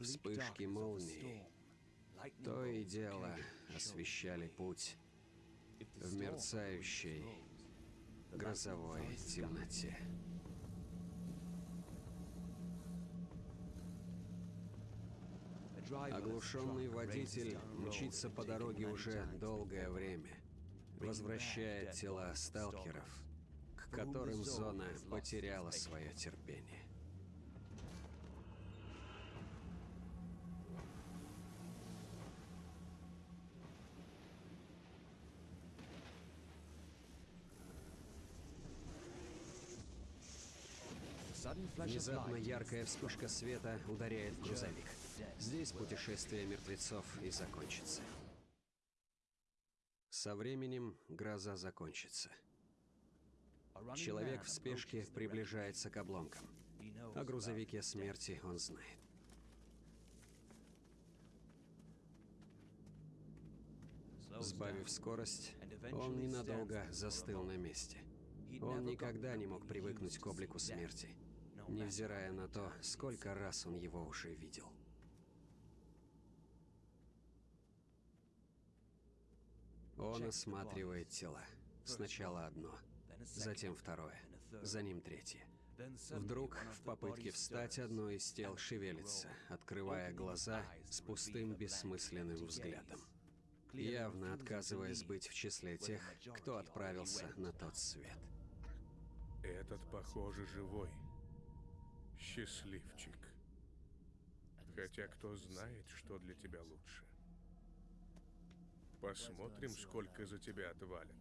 Вспышки молний то и дело освещали путь в мерцающей грозовой темноте. Оглушенный водитель мчится по дороге уже долгое время, возвращая тела сталкеров, к которым зона потеряла свое терпение. Внезапно яркая вспышка света ударяет в грузовик. Здесь путешествие мертвецов и закончится. Со временем гроза закончится. Человек в спешке приближается к обломкам. О грузовике смерти он знает. Сбавив скорость, он ненадолго застыл на месте. Он никогда не мог привыкнуть к облику смерти, невзирая на то, сколько раз он его уже видел. Он осматривает тела. Сначала одно, затем второе, за ним третье. Вдруг, в попытке встать, одно из тел шевелится, открывая глаза с пустым бессмысленным взглядом. Явно отказываясь быть в числе тех, кто отправился на тот свет. Этот, похоже, живой. Счастливчик. Хотя кто знает, что для тебя лучше. Посмотрим, сколько за тебя отвалят.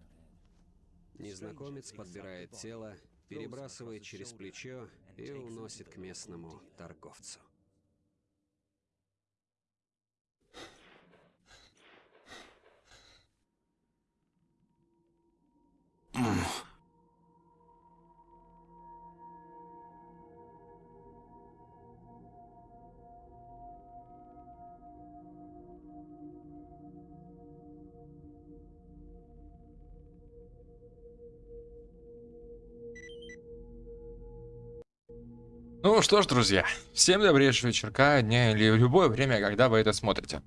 Незнакомец подбирает тело, перебрасывает через плечо и уносит к местному торговцу. Ну что ж, друзья, всем добрейшего вечерка, дня или в любое время, когда вы это смотрите.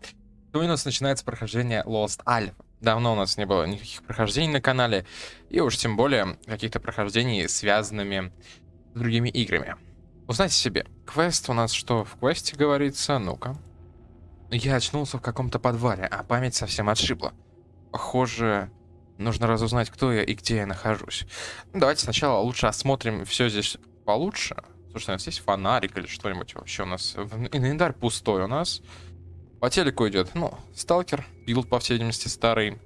У нас начинается прохождение Lost Alpha. Давно у нас не было никаких прохождений на канале, и уж тем более каких-то прохождений, связанными с другими играми. Узнайте себе, квест у нас что в квесте говорится? Ну-ка. Я очнулся в каком-то подвале, а память совсем отшибла. Похоже, нужно разузнать, кто я и где я нахожусь. Давайте сначала лучше осмотрим все здесь получше, Слушай, у нас есть фонарик или что-нибудь вообще у нас? Инвентарь пустой у нас. По телеку идет, ну, Stalker, build, по всей видимости, старый.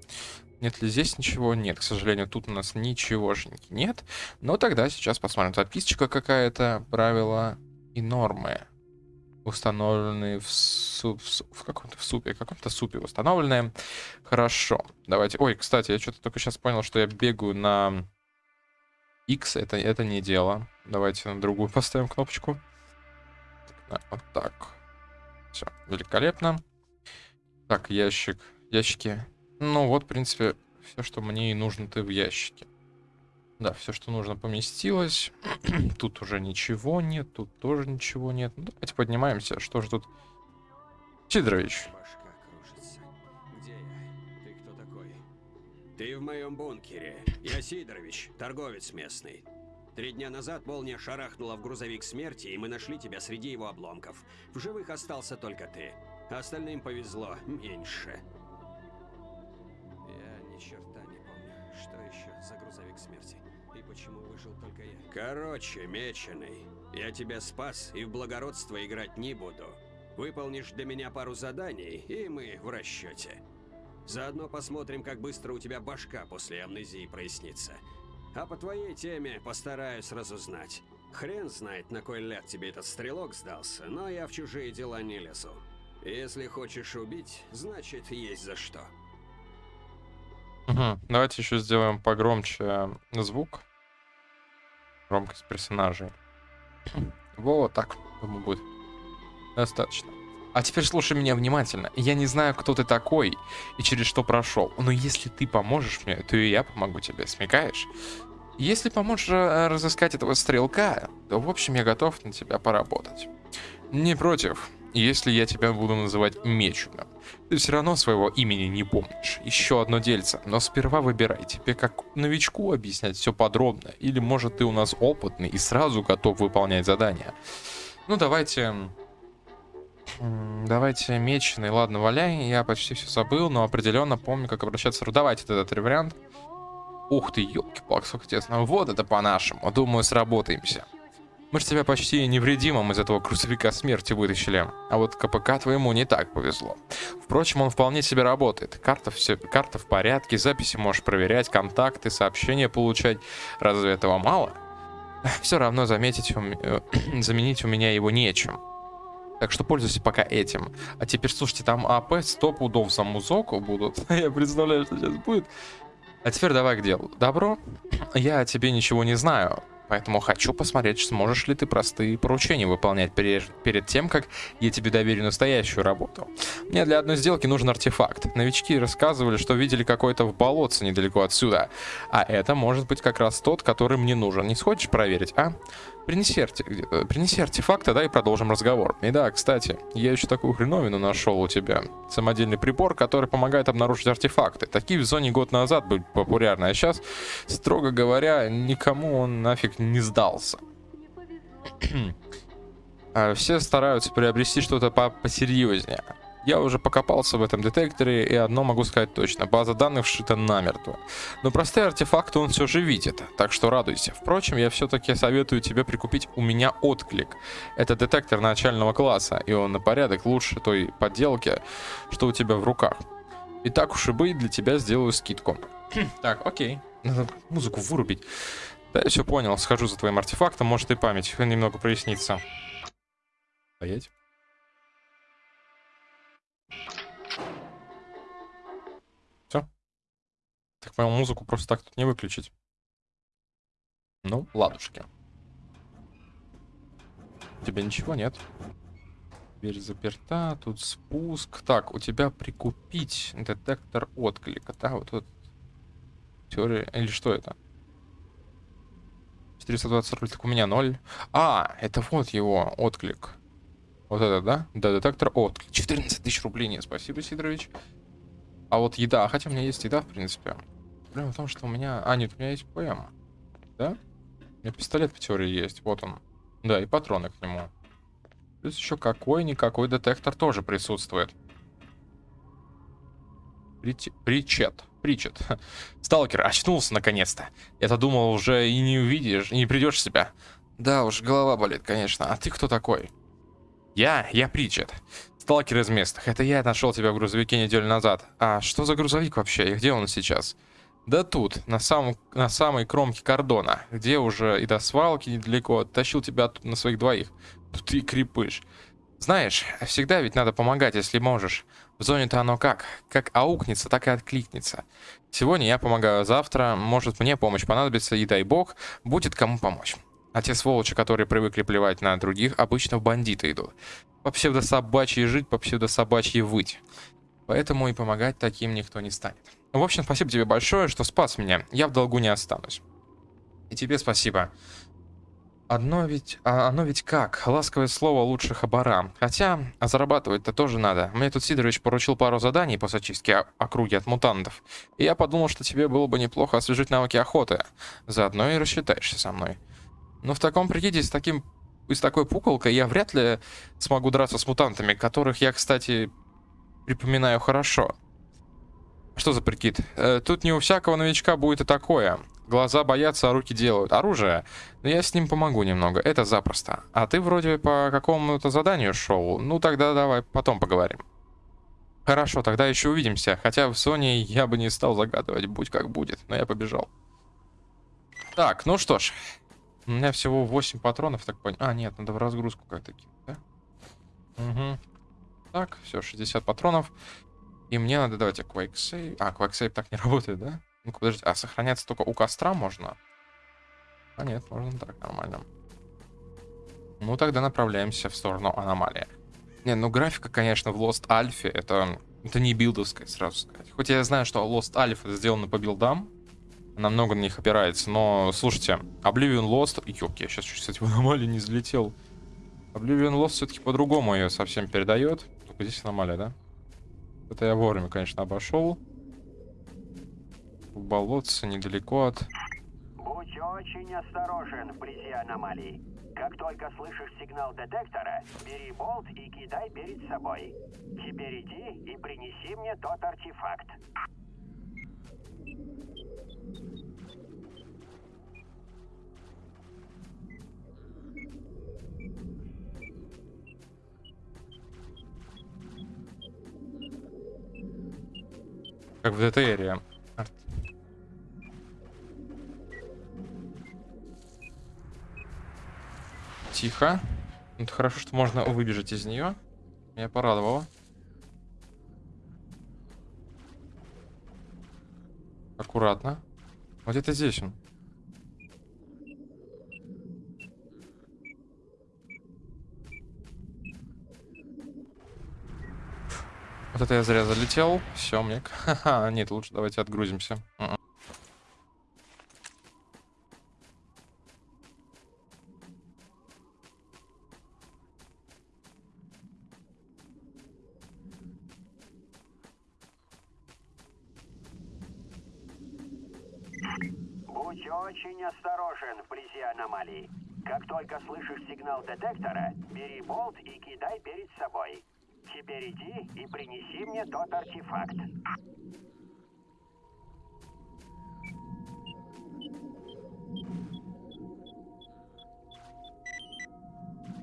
Нет ли здесь ничего? Нет, к сожалению, тут у нас ничегошеньки нет. Но тогда сейчас посмотрим. Записочка какая-то, правила и нормы. Установленные в, суп, в, каком-то супе, в каком-то супе установленные. Хорошо, давайте. Ой, кстати, я что-то только сейчас понял, что я бегаю на X, это, это не дело. Давайте на другую поставим кнопочку. Вот так. Все, великолепно. Так, ящик. Ящики. Ну вот, в принципе, все, что мне и нужно-то в ящике. Да, все, что нужно, поместилось. тут уже ничего нет, тут тоже ничего нет. Ну, давайте поднимаемся. Что же тут? Сидорович. Ты в моем бункере. Я Сидорович, торговец местный. Три дня назад молния шарахнула в грузовик смерти, и мы нашли тебя среди его обломков. В живых остался только ты. Остальным повезло меньше. Я ни черта не помню, что еще за грузовик смерти. И почему выжил только я. Короче, меченый, я тебя спас и в благородство играть не буду. Выполнишь для меня пару заданий, и мы в расчете. Заодно посмотрим, как быстро у тебя башка после амнезии прояснится. А по твоей теме постараюсь разузнать. Хрен знает, на кой ляд тебе этот стрелок сдался, но я в чужие дела не лезу. Если хочешь убить, значит есть за что. Угу. Давайте еще сделаем погромче звук. Громкость персонажей. Вот так, думаю, будет достаточно. А теперь слушай меня внимательно. Я не знаю, кто ты такой и через что прошел. Но если ты поможешь мне, то и я помогу тебе. Смекаешь? Если поможешь э, разыскать этого стрелка, то, в общем, я готов на тебя поработать. Не против. если я тебя буду называть Меченым? Ты все равно своего имени не помнишь. Еще одно дельце. Но сперва выбирай, тебе как новичку объяснять все подробно, или может ты у нас опытный и сразу готов выполнять задания. Ну давайте... Давайте меченый, ладно, валяй, я почти все забыл, но определенно помню, как обращаться. Давайте тогда три варианта. Ух ты, елки-палки, сколько тесно. Вот это по-нашему. Думаю, сработаемся. Мы же тебя почти невредимым из этого грузовика смерти вытащили. А вот КПК твоему не так повезло. Впрочем, он вполне себе работает. Карта, все, карта в порядке, записи можешь проверять, контакты, сообщения получать. Разве этого мало? Все равно заметить, э, заменить у меня его нечем. Так что пользуйся пока этим. А теперь, слушайте, там АП 100 пудов за музоку будут. Я представляю, что сейчас будет. А теперь давай к делу. Добро? Я о тебе ничего не знаю. Поэтому хочу посмотреть, сможешь ли ты простые поручения выполнять перед, перед тем, как я тебе доверю настоящую работу. Мне для одной сделки нужен артефакт. Новички рассказывали, что видели какой-то в болотце недалеко отсюда. А это может быть как раз тот, который мне нужен. Не сходишь проверить, а? Принеси, арте... Принеси артефакт, тогда и продолжим разговор. И да, кстати, я еще такую хреновину нашел у тебя. Самодельный прибор, который помогает обнаружить артефакты. Такие в зоне год назад были популярны, а сейчас, строго говоря, никому он нафиг не сдался. А все стараются приобрести что-то посерьезнее. Я уже покопался в этом детекторе, и одно могу сказать точно. База данных вшита намертво. Но простые артефакты он все же видит, так что радуйся. Впрочем, я все-таки советую тебе прикупить у меня отклик. Это детектор начального класса, и он на порядок лучше той подделки, что у тебя в руках. И так уж и быть, для тебя сделаю скидку. так, окей. Надо музыку вырубить. Да, я все понял. Схожу за твоим артефактом, может и память немного прояснится. Стоять. Так понял, музыку просто так тут не выключить. Ну, ладушки. У тебя ничего нет. Дверь заперта, тут спуск. Так, у тебя прикупить детектор отклика, да? Вот тут теория... Или что это? 420 рублей, так у меня 0. А, это вот его отклик. Вот это, да? Да, детектор отклик. 14 тысяч рублей, нет, спасибо, Сидорович. А вот еда, хотя у меня есть еда, в принципе. Проблема в том, что у меня... А, нет, у меня есть ПМ. Да? У меня пистолет в теории есть, вот он. Да, и патроны к нему. Плюс еще какой-никакой детектор тоже присутствует. Прич... Причет. Причет. Сталкер, очнулся наконец-то. Я-то думал, уже и не увидишь, и не придешь себя. Да уж, голова болит, конечно. А ты кто такой? Я? Я Причет. Сталкер из местных. Это я нашел тебя в грузовике неделю назад. А что за грузовик вообще? И где он сейчас? Да тут, на, самом, на самой кромке кордона, где уже и до свалки недалеко, тащил тебя тут на своих двоих. Тут ты крепыш. Знаешь, всегда ведь надо помогать, если можешь. В зоне-то оно как? Как аукнется, так и откликнется. Сегодня я помогаю, завтра, может мне помощь понадобится, и дай бог, будет кому помочь. А те сволочи, которые привыкли плевать на других, обычно в бандиты идут. По псевдособачьи жить, по псевдособачьи выть. Поэтому и помогать таким никто не станет. В общем, спасибо тебе большое, что спас меня. Я в долгу не останусь. И тебе спасибо. Одно ведь... А оно ведь как? Ласковое слово лучше хабара. Хотя, а зарабатывать-то тоже надо. Мне тут Сидорович поручил пару заданий по зачистке округи от мутантов. И я подумал, что тебе было бы неплохо освежить навыки охоты. Заодно и рассчитаешься со мной. Но в таком прикиде, с таким... И с такой пуколкой я вряд ли смогу драться с мутантами, которых я, кстати, припоминаю хорошо. Что за прикид? Э, тут не у всякого новичка будет и такое. Глаза боятся, а руки делают. Оружие? Но я с ним помогу немного, это запросто. А ты вроде по какому-то заданию шел. Ну тогда давай потом поговорим. Хорошо, тогда еще увидимся. Хотя в Sony я бы не стал загадывать, будь как будет. Но я побежал. Так, ну что ж. У меня всего 8 патронов, так понял. А, нет, надо в разгрузку как-то кинуть, да? Угу. Так, все, 60 патронов. И мне надо, давайте, Quake. А, Quake так не работает, да? Ну-ка, подожди, а сохраняться только у костра можно? А нет, можно так, нормально. Ну, тогда направляемся в сторону аномалии. Не, ну графика, конечно, в Lost Alpha это, это не билдовская, сразу сказать. Хоть я знаю, что Lost Alpha сделано по билдам, она много на них опирается, но, слушайте, Oblivion Lost... Ёк, я сейчас, кстати, в аномалии не взлетел. Oblivion Lost все-таки по-другому ее совсем передает. Только здесь аномалия, да? Это я вовремя, конечно, обошел. В болотце недалеко от... Будь очень осторожен вблизи аномалий. Как только слышишь сигнал детектора, бери болт и кидай перед собой. Теперь иди и принеси мне тот артефакт. Как в ДТРе. Тихо. Ну, Это хорошо, что можно выбежать из нее. Меня порадовало. Аккуратно. Вот это здесь он. Вот это я зря залетел. Все, мне... Ха-ха, нет, лучше давайте отгрузимся. М-м очень осторожен вблизи аномалий. Как только слышишь сигнал детектора, бери болт и кидай перед собой. Теперь иди и принеси мне тот артефакт.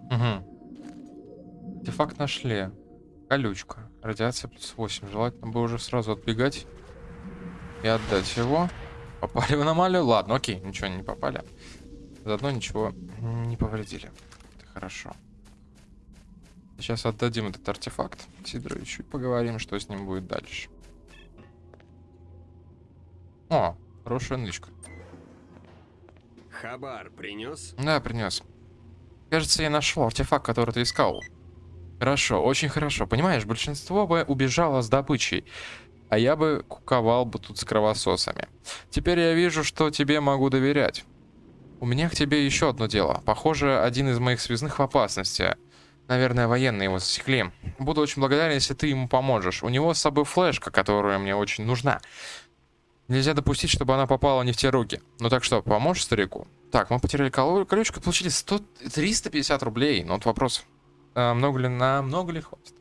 Угу. Артефакт нашли. Колючка. Радиация плюс 8. Желательно бы уже сразу отбегать и отдать его. Попали в аномалию? Ладно, окей, ничего не попали. Заодно ничего не повредили. Хорошо. Сейчас отдадим этот артефакт Сидоровичу и поговорим, что с ним будет дальше. О, хорошая нычка. Хабар принес? Да, принес. Кажется, я нашел артефакт, который ты искал. Хорошо, очень хорошо. Понимаешь, большинство бы убежало с добычей, а я бы куковал бы тут с кровососами. Теперь я вижу, что тебе могу доверять. У меня к тебе еще одно дело. Похоже, один из моих связных в опасности. Наверное, военные его засекли. Буду очень благодарен, если ты ему поможешь. У него с собой флешка, которая мне очень нужна. Нельзя допустить, чтобы она попала не в те руки. Ну так что, поможешь старику? Так, мы потеряли колючку, получили 100, 350 рублей. Ну вот вопрос, а, много ли на много ли хватит?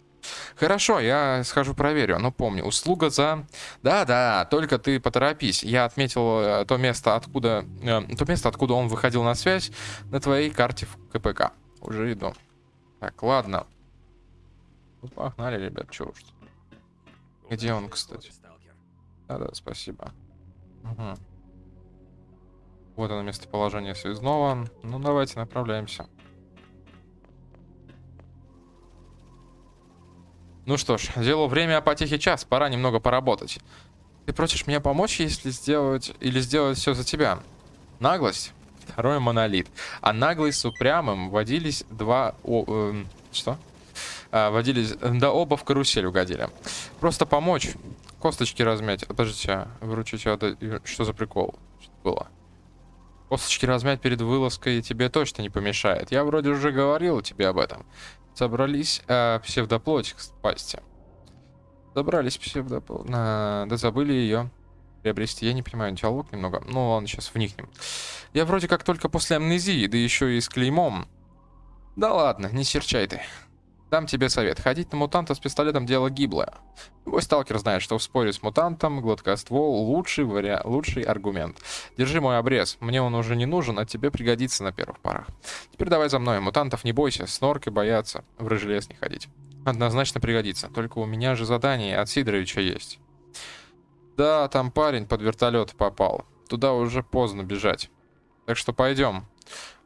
Хорошо, я схожу проверю. Но помни, услуга за... Да-да, только ты поторопись. Я отметил э, то место, откуда... э, то место, откуда он выходил на связь на твоей карте в КПК. Уже иду. Так, ладно. Ну, погнали, ребят, чё уж. Где он, кстати? Да-да, спасибо. Мгм. Вот оно местоположение связного. Ну, давайте направляемся. Ну что ж, дело время, а потехи час. Пора немного поработать. Ты просишь меня помочь, если сделать... Или сделать все за тебя? Наглость? Второй монолит. А наглый с упрямым водились два... о- эм, что? А, водились... Да оба в карусель угодили. Просто помочь. Косточки размять. Подождите, выручить отда- Что за прикол? Что было? Косточки размять перед вылазкой тебе точно не помешает. Я вроде уже говорил тебе об этом. Собрались а, псевдоплоть к пасти. Собрались псевдоплоть. А, да забыли ее приобрести. Я не понимаю, диалог немного. Ну ладно, сейчас вникнем. Я вроде как только после амнезии, да еще и с клеймом. Да ладно, не серчай ты. Дам тебе совет. Ходить на мутанта с пистолетом дело гиблое. Любой сталкер знает, что в споре с мутантом гладкоствол лучший, вариа... лучший аргумент. Держи мой обрез. Мне он уже не нужен, а тебе пригодится на первых порах. Теперь давай за мной. Мутантов не бойся, с норкой бояться. В рыжий лес не ходить. Однозначно пригодится. Только у меня же задание от Сидоровича есть. Да, там парень под вертолет попал. Туда уже поздно бежать. Так что пойдем.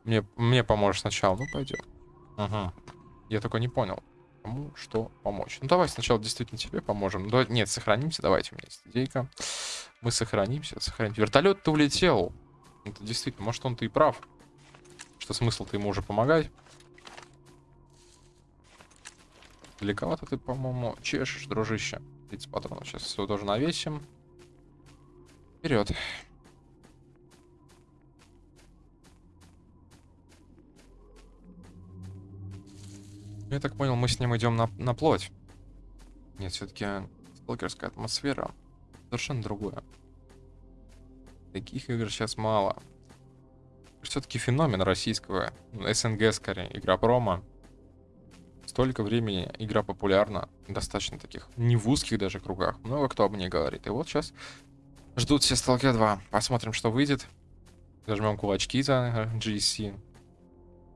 Мне, мне поможешь сначала. Ну, пойдем. Ага. Я только не понял, кому что помочь. Ну, давай сначала действительно тебе поможем. Ну, нет, сохранимся, давайте, у меня есть идейка. Мы сохранимся, сохранимся. Вертолет-то улетел. Это действительно, может, он-то и прав. Что смысл-то ему уже помогать? Далековато ты, по-моему, чешешь, дружище. 30 патронов. Сейчас все тоже навесим. Вперед. Я так понял, мы с ним идем на, на плоть. Нет, все-таки сталкерская атмосфера совершенно другое. Таких игр сейчас мало. Все-таки феномен российского, ну, СНГ скорее, игра промо. Столько времени игра популярна, достаточно таких, не в узких даже кругах. Много кто об ней говорит. И вот сейчас ждут все Stalker 2. Посмотрим, что выйдет. Зажмем кулачки за GSC.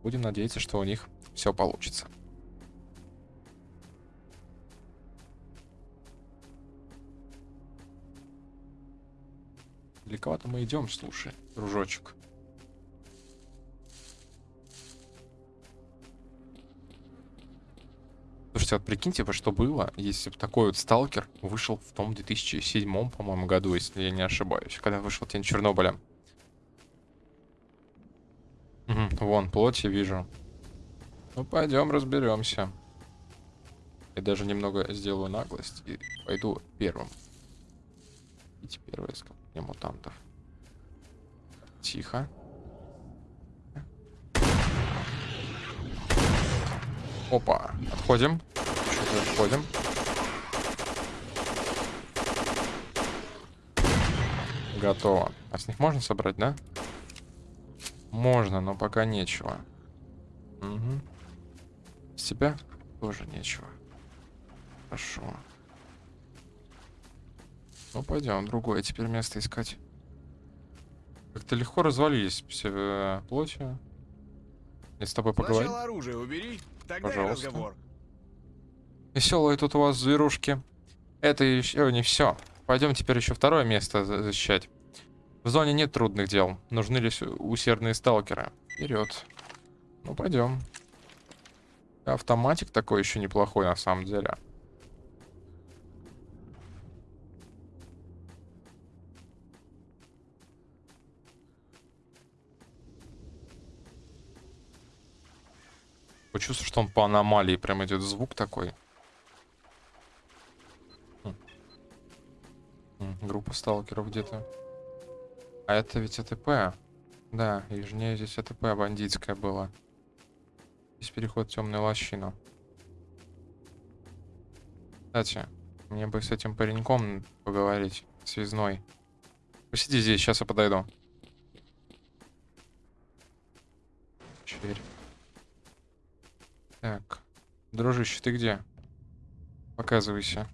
Будем надеяться, что у них все получится. Далековато мы идем, слушай, дружочек. Слушайте, вот прикиньте, что было, если бы такой вот сталкер вышел в том 2007, по-моему, году, если я не ошибаюсь, когда вышел Тень Чернобыля. Угу, вон, плоть я вижу. Ну, пойдем разберемся. Я даже немного сделаю наглость и пойду первым. Идите первое скопление мутантов. Тихо. Опа, отходим. Чуть отходим. Готово. А с них можно собрать, да? Можно, но пока нечего. Угу. С тебя тоже нечего. Хорошо. Ну, пойдем, другое теперь место искать. Как-то легко развалились все э, плоти. Я с тобой поговорю. Сначала оружие убери, тогда Пожалуйста. и разговор. Веселые тут у вас зверушки. Это еще не все. Пойдем теперь еще второе место за- защищать. В зоне нет трудных дел. Нужны лишь усердные сталкеры. Вперед. Ну, пойдем. Автоматик такой еще неплохой на самом деле. Почувствую, что он по аномалии прям идет звук такой. Хм. М, Группа сталкеров где-то. А это ведь АТП. Да, южнее здесь АТП бандитская была. Здесь переход в темную лощину. Кстати, мне бы с этим пареньком поговорить, связной. Посиди здесь, сейчас я подойду. Черь. Дружище, ты где? Показывайся.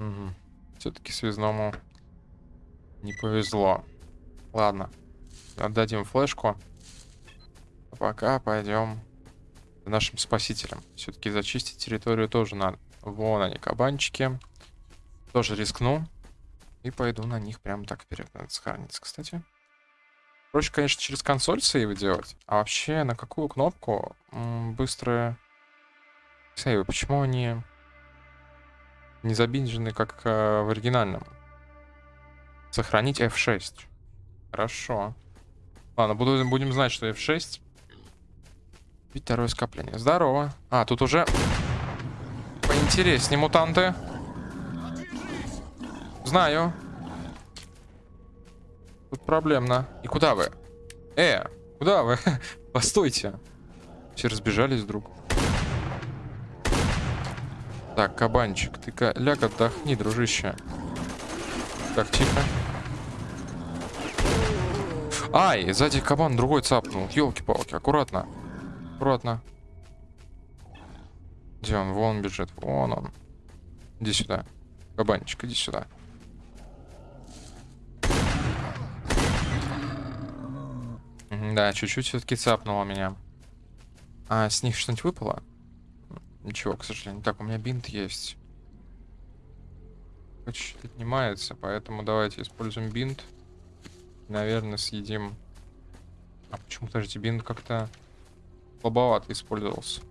Угу. Все-таки связному не повезло. Ладно, отдадим флешку. А пока пойдем за нашим спасителем. Все-таки зачистить территорию тоже надо. Вон они, кабанчики. Тоже рискну. И пойду на них прямо так вперед. Надо сохраниться, кстати. Проще, конечно, через консоль сейвы делать. А вообще, на какую кнопку быстрые сейвы? Почему они не забинжены, как э, в оригинальном? Сохранить F6. Хорошо. Ладно, буду, будем знать, что F6. Ведь второе скопление. Здорово. А, тут уже поинтереснее мутанты. Знаю. Тут проблемно. И куда вы? Э, куда вы? Постойте. Все разбежались вдруг. Так, кабанчик, ты ляг отдохни, дружище. Так, тихо. Ай, сзади кабан другой цапнул. Елки-палки, аккуратно. Аккуратно. Где он? Вон бежит. Вон он. Иди сюда. Кабанчик, иди сюда. Да, чуть-чуть все-таки цапнуло меня. А с них что-нибудь выпало? Ничего, к сожалению. Так, у меня бинт есть. Чуть-чуть отнимается, поэтому давайте используем бинт. Наверное, съедим... А почему, подождите, бинт как-то слабовато использовался.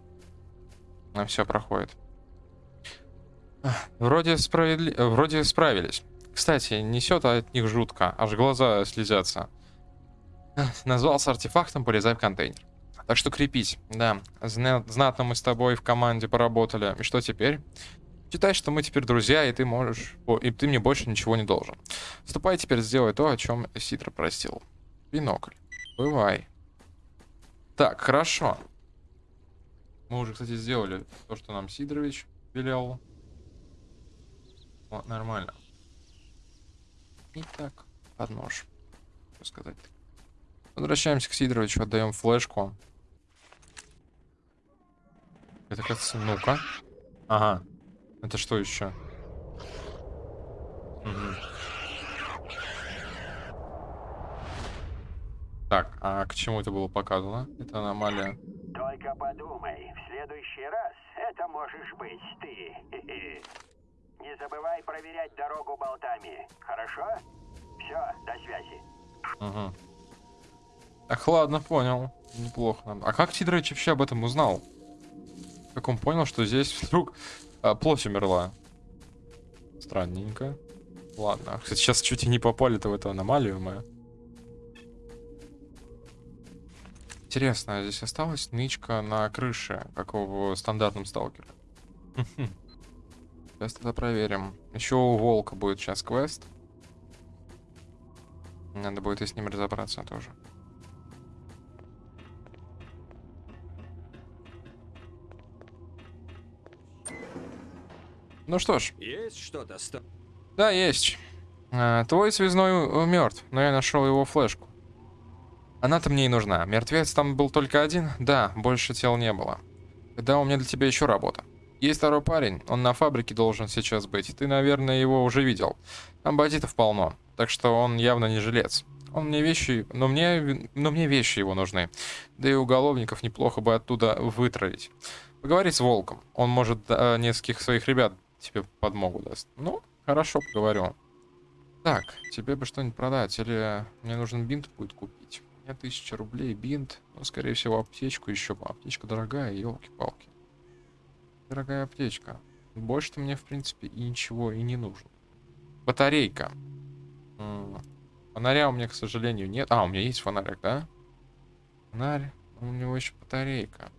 На все проходит. Вроде, справедли... Вроде справились. Кстати, несет от них жутко, аж глаза слезятся. Назвался артефактом, полезай в контейнер. Так что крепить. Да, зна- знатно мы с тобой в команде поработали. И что теперь? Считай, что мы теперь друзья, и ты можешь... и ты мне больше ничего не должен. Ступай теперь сделай то, о чем Ситра просил. Бинокль. Бывай. Так, хорошо. Мы уже, кстати, сделали то, что нам Сидорович велел. Вот, нормально. Итак, под нож. Что сказать -то? Возвращаемся к Сидоровичу, отдаем флешку. Это как ну-ка. Ага. Это что еще? Мгм. Так, а к чему это было показано? Это аномалия. Только подумай, в следующий раз это можешь быть ты. Не забывай проверять дорогу болтами, хорошо? Все, до связи. Угу. Так, ладно, понял. Неплохо. А как Сидорович вообще об этом узнал? Как он понял, что здесь вдруг а, плоть умерла? Странненько. Ладно. Кстати, сейчас чуть и не попали-то в эту аномалию мы. Интересно, а здесь осталась нычка на крыше, как в стандартном сталкере. Сейчас тогда проверим. Еще у волка будет сейчас квест. Надо будет и с ним разобраться тоже. Ну что ж, Есть что-то, сто... да, есть. А, твой связной мертв, но я нашел его флешку. Она-то мне и нужна. Мертвец там был только один? Да, больше тел не было. Тогда у меня для тебя еще работа. Есть второй парень, он на фабрике должен сейчас быть. Ты, наверное, его уже видел. Там бандитов полно, так что он явно не жилец. Он мне вещи, но мне, но мне вещи его нужны. Да и уголовников неплохо бы оттуда вытравить. Поговори с Волком, он может э, нескольких своих ребят тебе подмогу даст. Ну, хорошо, поговорю. Так, тебе бы что-нибудь продать, или мне нужен бинт будет купить. У меня тысяча рублей, бинт, ну, скорее всего, аптечку еще. Аптечка дорогая, елки-палки. Дорогая аптечка. Больше-то мне, в принципе, и ничего и не нужно. Батарейка. Фонаря у меня, к сожалению, нет. А, у меня есть фонарик, да? Фонарь. У него еще батарейка.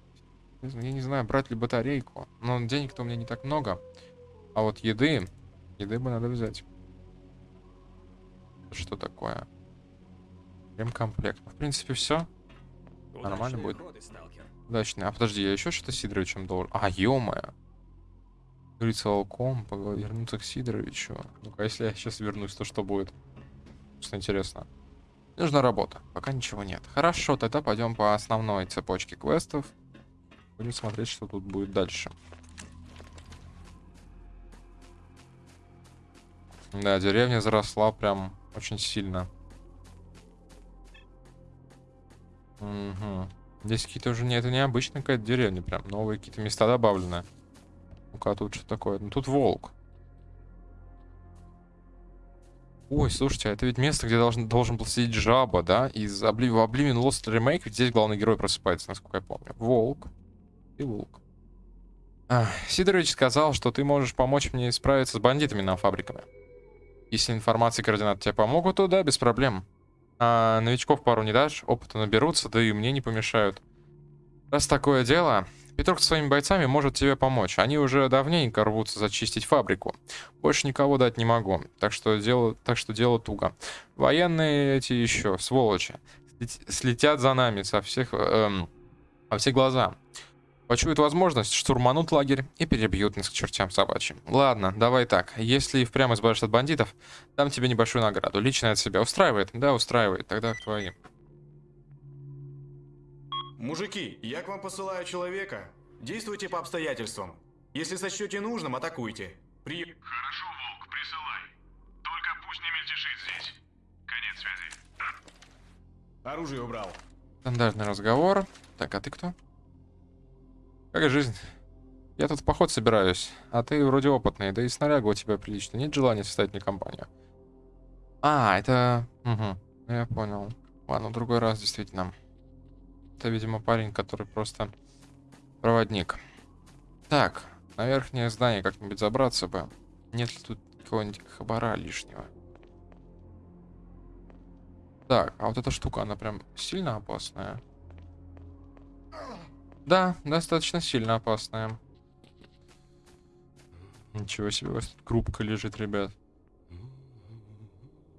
Я не знаю, брать ли батарейку. Но денег-то у меня не так много. А вот еды... Еды бы надо взять. Что такое? Ремкомплект. В принципе, все. Нормально будет. Удачно. А подожди, я еще что-то Сидоровичем должен... А, ё-моё. Говорится волком, вернуться к Сидоровичу. Ну-ка, если я сейчас вернусь, то что будет? Просто интересно. Нужна работа. Пока ничего нет. Хорошо, тогда пойдем по основной цепочке квестов. Будем смотреть, что тут будет дальше. Да, деревня заросла прям очень сильно. Угу. Здесь какие-то уже не это необычная какая-то деревня, прям новые какие-то места добавлены. Ну-ка, тут что такое? Ну тут волк. Ой, слушайте, а это ведь место, где должен, должен был сидеть жаба, да? Из Обли... в Oblivion Lost Remake ведь здесь главный герой просыпается, насколько я помню. Волк и волк. А, Сидорович сказал, что ты можешь помочь мне справиться с бандитами на фабриками. Если информация и координаты тебе помогут, то да, без проблем. А новичков пару не дашь, опыта наберутся, да и мне не помешают. Раз такое дело, Петров со своими бойцами может тебе помочь. Они уже давненько рвутся зачистить фабрику. Больше никого дать не могу, так что дело, так что дело туго. Военные эти еще, сволочи, слет- слетят за нами со всех, эм, во все глаза. Почуют возможность, штурманут лагерь и перебьют нас к чертям собачьим. Ладно, давай так. Если и впрямь избавишься от бандитов, дам тебе небольшую награду. Лично от себя устраивает? Да, устраивает. Тогда к твоим. Мужики, я к вам посылаю человека. Действуйте по обстоятельствам. Если сочтете нужным, атакуйте. При... Хорошо, Волк, присылай. Только пусть не мельтешит здесь. Конец связи. Оружие убрал. Стандартный разговор. Так, а ты кто? Как жизнь? Я тут в поход собираюсь, а ты вроде опытный, да и снаряга у тебя прилично. Нет желания составить мне компанию? А, это... Угу, я понял. Ладно, в другой раз, действительно. Это, видимо, парень, который просто проводник. Так, на верхнее здание как-нибудь забраться бы. Нет ли тут какого-нибудь хабара лишнего? Так, а вот эта штука, она прям сильно опасная. Да, достаточно сильно опасная. Ничего себе, у вас тут крупка лежит, ребят.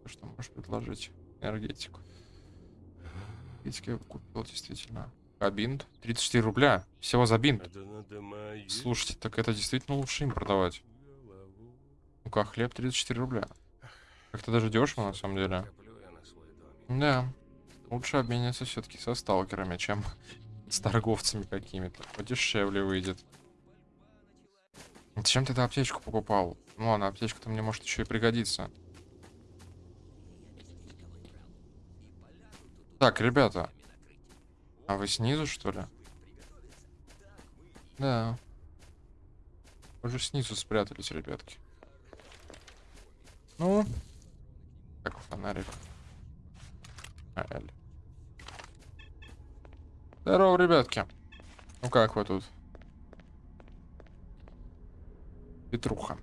Что можешь предложить? Энергетику. Энергетики я купил, действительно. А бинт? 34 рубля. Всего за бинт. Слушайте, так это действительно лучше им продавать. Ну-ка, хлеб 34 рубля. Как-то даже дешево, на самом деле. Да. Лучше обменяться все-таки со сталкерами, чем с торговцами какими-то. Подешевле выйдет. Зачем ты эту аптечку покупал? Ну ладно, аптечка-то мне может еще и пригодится. Так, ребята. А вы снизу, что ли? Да. Уже снизу спрятались, ребятки. Ну. Так, фонарик. А, Эль. Здорово, ребятки. Ну как вы тут? Петруха.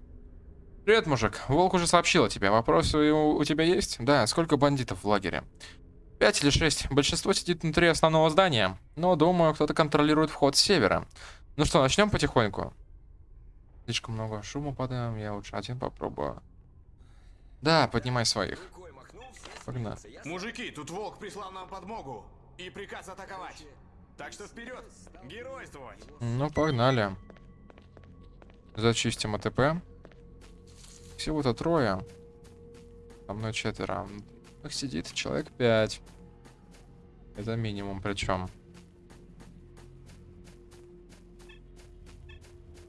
Привет, мужик. Волк уже сообщил о тебе. Вопросы у, у тебя есть? Да, сколько бандитов в лагере? Пять или шесть. Большинство сидит внутри основного здания. Но, думаю, кто-то контролирует вход с севера. Ну что, начнем потихоньку? Слишком много шума подаем. Я лучше один попробую. Да, поднимай своих. Погнали. Мужики, тут волк прислал нам подмогу и приказ атаковать. Так что вперед, геройствовать. Ну, погнали. Зачистим АТП. Всего-то трое. Со мной четверо. Их сидит человек пять. Это минимум причем.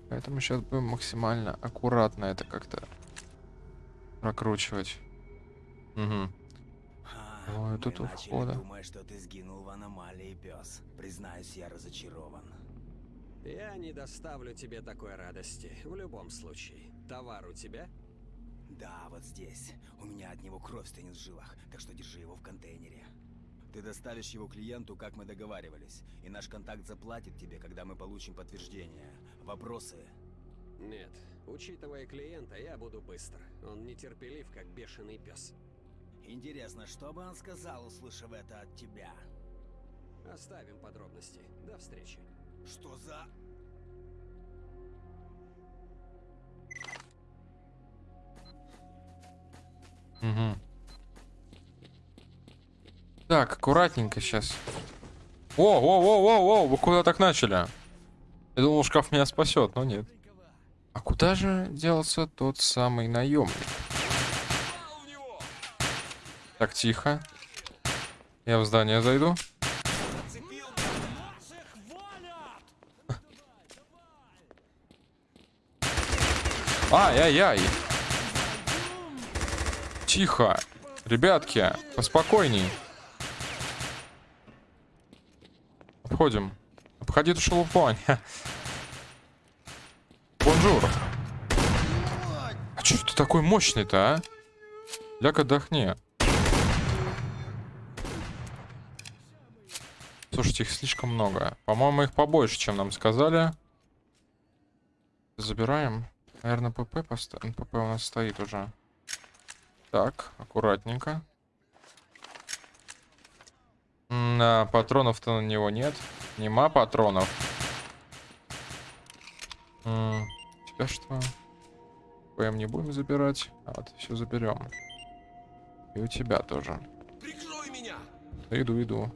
Поэтому сейчас будем максимально аккуратно это как-то прокручивать. Угу. Ой, тут у входа. думать, что ты сгинул в аномалии, пес. Признаюсь, я разочарован. Я не доставлю тебе такой радости. В любом случае. Товар у тебя? Да, вот здесь. У меня от него кровь стынет в жилах, так что держи его в контейнере. Ты доставишь его клиенту, как мы договаривались, и наш контакт заплатит тебе, когда мы получим подтверждение. Вопросы? Нет. Учитывая клиента, я буду быстро. Он нетерпелив, как бешеный пес. Интересно, что бы он сказал, услышав это от тебя? Оставим подробности. До встречи. Что за... Угу. Так, аккуратненько сейчас. О, о, о, о, о, вы куда так начали? Я думал, шкаф меня спасет, но нет. А куда же делся тот самый наемник? Так, тихо. Я в здание зайду. Ай-яй-яй. Тихо. Ребятки, поспокойней. Обходим. Обходи эту шелупонь. Bonjour. А чё ты такой мощный-то, а? Ляг отдохни. Слушайте, их слишком много. По-моему, их побольше, чем нам сказали. Забираем. Наверное, ПП поставим. ПП у нас стоит уже. Так, аккуратненько. На патронов-то на него нет. Нема патронов. М, Тебя что? ПМ не будем забирать. А вот все заберем. И у тебя тоже. Прикрой меня! Иду, иду.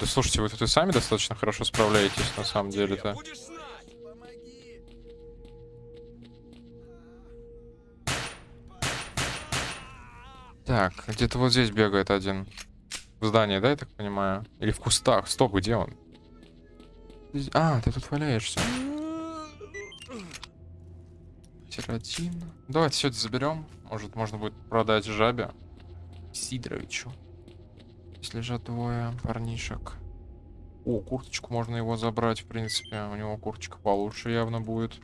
Да слушайте, вы тут и сами достаточно хорошо справляетесь, на самом деле-то. Так, где-то вот здесь бегает один. В здании, да, я так понимаю? Или в кустах? Стоп, где он? А, ты тут валяешься. Тиротин. Давайте все это заберем. Может, можно будет продать жабе. Сидоровичу. Здесь лежат двое парнишек. О, курточку можно его забрать, в принципе. У него курточка получше явно будет.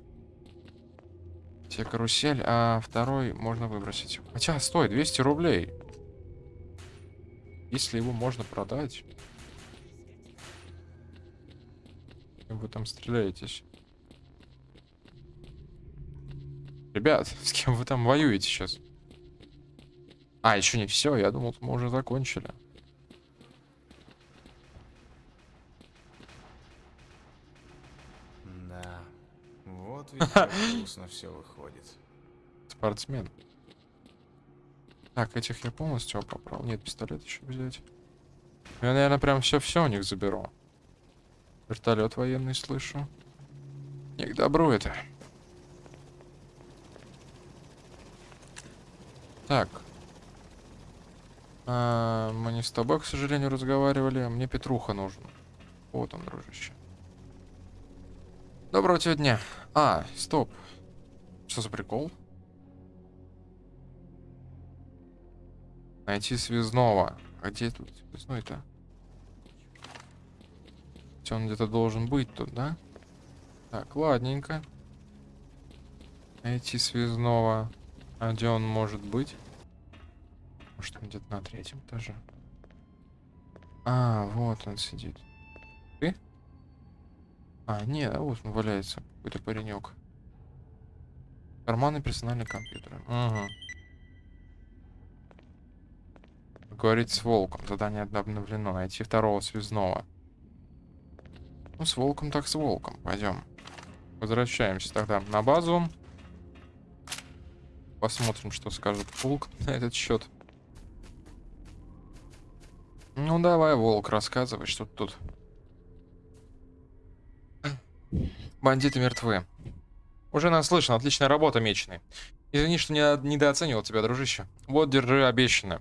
Те карусель, а второй можно выбросить. Хотя, стой, 200 рублей. Если его можно продать. Вы там стреляетесь. Ребят, с кем вы там воюете сейчас? А, еще не все, я думал, мы уже закончили. Вот ведь как вкусно все выходит. Я, наверное, прям все-все у них заберу. Вертолет военный слышу. Не к добру это. Так. А, мы не с тобой, к сожалению, разговаривали. а Мне Петруха нужен. Вот он, дружище. Доброго тебе дня. А, стоп. Что за прикол? Найти связного. А где тут связной-то? Он где-то должен быть тут, да? Так, ладненько. Найти связного. А где он может быть? Может, он где-то на третьем этаже? А, вот он сидит. Ты? А, нет, а вот он валяется. Какой-то паренек. Карманный персональный компьютер. Угу. Говорить с волком. Задание обновлено. Найти второго связного. Ну, с волком так с волком. Пойдем. Возвращаемся тогда на базу. Посмотрим, что скажет волк на этот счет. Ну давай, волк, рассказывай, что тут. Бандиты мертвы. Уже наслышан, отличная работа, меченый. Извини, что не недооценивал тебя, дружище. Вот, держи обещанное.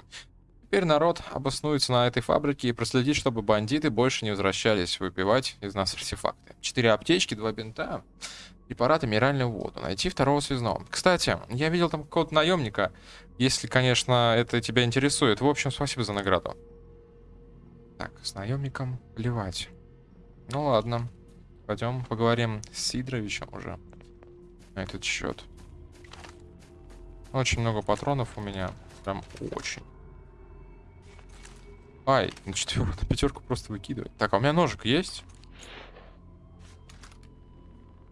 Теперь народ обоснуется на этой фабрике и проследит, чтобы бандиты больше не возвращались выпивать из нас артефакты. Четыре аптечки, два бинта, препараты, минеральную воду. Найти второго связного. Кстати, я видел там какого-то наемника, если, конечно, это тебя интересует. В общем, спасибо за награду. Так, с наемником плевать. Ну ладно. Пойдем поговорим с Сидоровичем уже на этот счет. Очень много патронов у меня. Прям очень. Ай, на четверку, на пятерку просто выкидывать. Так, а у меня ножик есть?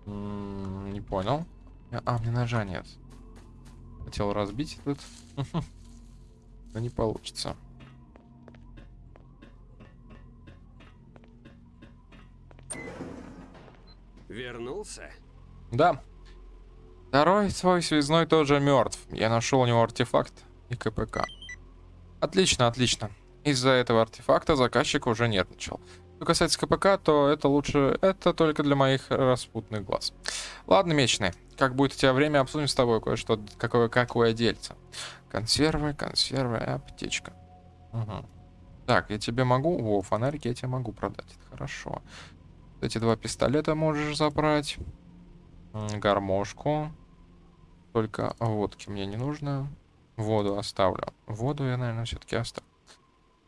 М, Не понял. А, мне ножа нет. Хотел разбить этот. Но не получится. Вернулся? Да. Второй свой связной тоже мертв. Я нашел у него артефакт и КПК. Отлично, отлично. Из-за этого артефакта заказчик уже нервничал. Что касается КПК, то это лучше... Это только для моих распутных глаз. Ладно, Меченый, как будет у тебя время, обсудим с тобой кое-что, какое, какое дельце. Консервы, консервы, аптечка. Угу. Так, я тебе могу... Во, фонарик я тебе могу продать. Это хорошо. Эти два пистолета можешь забрать. Гармошку. Только водки мне не нужно. Воду оставлю. Воду я, наверное, все-таки оставлю.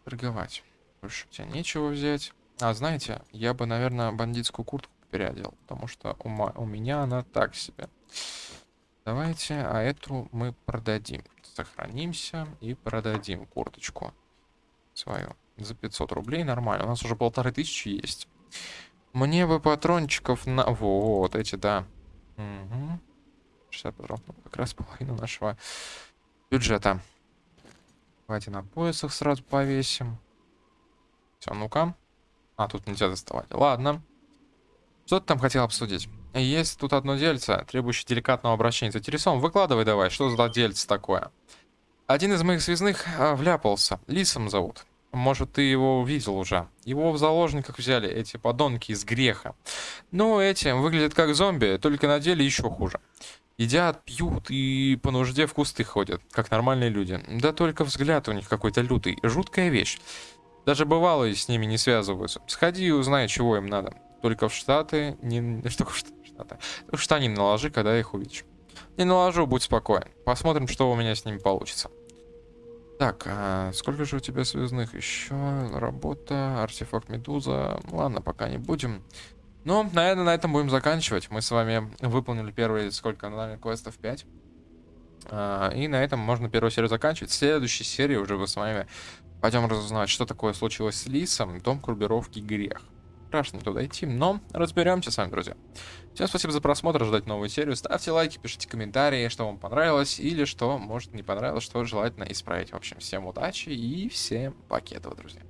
Торговать. Больше у тебя нечего взять. А, знаете, я бы, наверное, бандитскую куртку переодел. Потому что у, у меня она так себе. Давайте, а эту мы продадим. Сохранимся и продадим курточку свою. За 500 рублей нормально. У нас уже полторы тысячи есть. Мне бы патрончиков на... Вот эти, да. Угу. 60 патронов. ну, Как раз половину нашего бюджета. Давайте на поясах сразу повесим. Все, ну-ка. А, тут нельзя доставать. Ладно. Что ты там хотел обсудить? Есть тут одно дельце, требующее деликатного обращения. Заинтересован? Выкладывай давай, что за дельце такое? Один из моих связных а, вляпался. Лисом зовут. Может, ты его видел уже. Его в заложниках взяли эти подонки из греха. Ну, эти выглядят как зомби, только на деле еще хуже. Едят, пьют и по нужде в кусты ходят, как нормальные люди. Да только взгляд у них какой-то лютый. Жуткая вещь. Даже бывалые с ними не связываются. Сходи и узнай, чего им надо. Только в Штаты не... Что в Штаты? Штанин наложи, когда их увидишь. Не наложу, будь спокоен. Посмотрим, что у меня с ними получится. Так, а сколько же у тебя связных еще? Работа, артефакт Медуза. Ладно, пока не будем. Ну, наверное, на этом будем заканчивать. Мы с вами выполнили первые, сколько, наверное, квестов 5. А, и на этом можно первую серию заканчивать. В следующей серии уже вы с вами пойдем разузнавать, что такое случилось с Лисом, дом группировки Грех. Страшно туда идти, но разберемся с вами, друзья. Всем спасибо за просмотр, ждать новую серию. Ставьте лайки, пишите комментарии, что вам понравилось или что, может, не понравилось, что желательно исправить. В общем, всем удачи и всем пакетов, друзья.